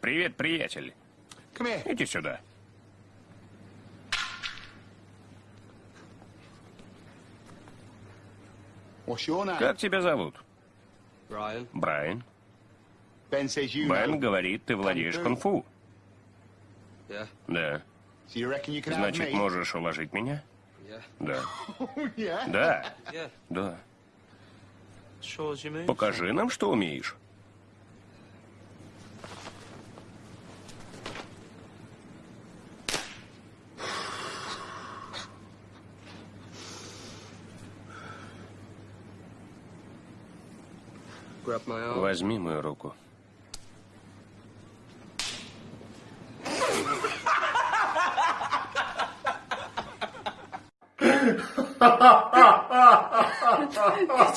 Привет, приятель. Иди сюда. Как тебя зовут? Брайан. Бен говорит, ты владеешь кунг-фу. Yeah. Да. So Значит, можешь уложить меня? Yeah. Да. Oh, yeah. Да. Да. Покажи нам, что умеешь. Возьми мою руку.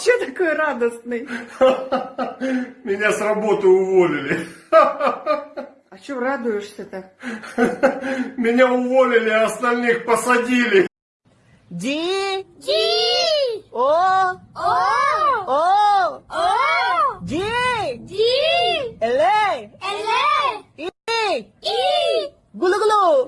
Че такой радостный? Меня с работы уволили. А че радуешься так? Меня уволили, а остальных посадили. Ди! Ди! О! О! О!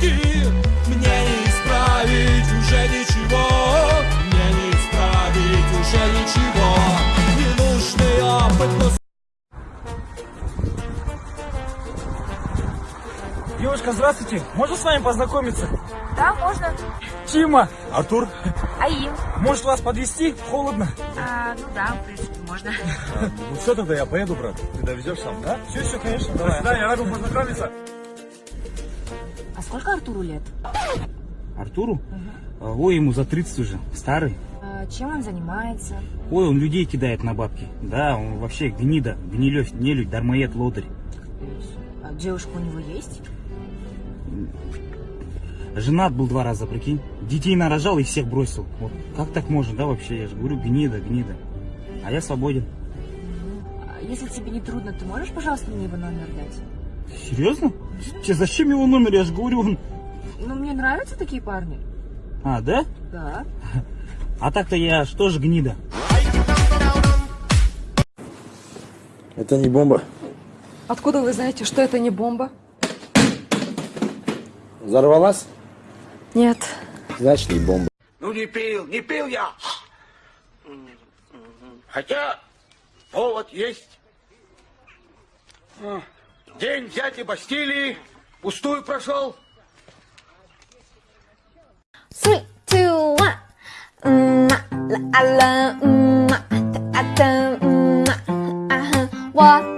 виски Мне не исправить уже ничего Мне не исправить уже ничего Ненужный опыт, но Девушка, здравствуйте. Можно с вами познакомиться? Да, можно. Тима. Артур. Аим. Может вас подвести? Холодно. А, ну да, в принципе, можно. Ну все, тогда я поеду, брат. Ты довезешь сам, да? Все, все, конечно. Давай. До свидания, рад был познакомиться. Сколько Артуру лет? Артуру? А, Ой, ему за 30 уже, старый. А, чем он занимается? Ой, он людей кидает на бабки. Да, он вообще гнида, гнилёвь, нелюдь, дармоед, лодырь. А девушка у него есть? Женат был два раза, прикинь. Детей нарожал и всех бросил. Вот как так можно, да, вообще? Я же говорю, гнида, гнида. А я свободен. А если тебе не трудно, ты можешь, пожалуйста, мне его номер дать? Серьезно? Тебе зачем его номер? Я же говорю, он... Ну, мне нравятся такие парни. А, да? Да. А так-то я что же гнида? Это не бомба. Откуда вы знаете, что это не бомба? Взорвалась? Нет. Значит, не бомба. Ну не пил, не пил я. Хотя повод есть. День взятия Бастилии пустую прошел. Three, two, one.